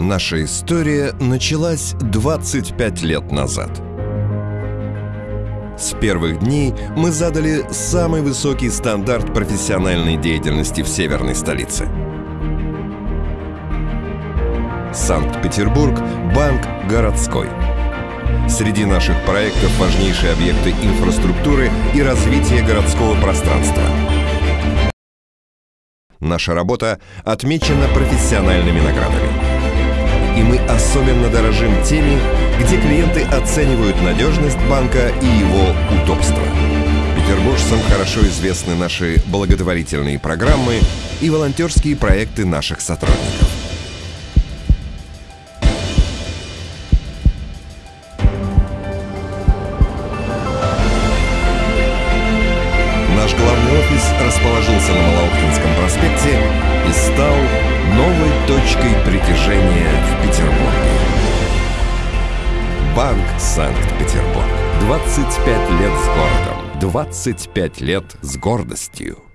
Наша история началась 25 лет назад. С первых дней мы задали самый высокий стандарт профессиональной деятельности в северной столице. Санкт-Петербург – банк городской. Среди наших проектов важнейшие объекты инфраструктуры и развития городского пространства. Наша работа отмечена профессиональными наградами особенно дорожим теми, где клиенты оценивают надежность банка и его удобство. Петербуржцам хорошо известны наши благотворительные программы и волонтерские проекты наших сотрудников. Наш главный офис расположился точкой притяжения в Петербурге. Банк Санкт-Петербург. 25 лет с городом. 25 лет с гордостью.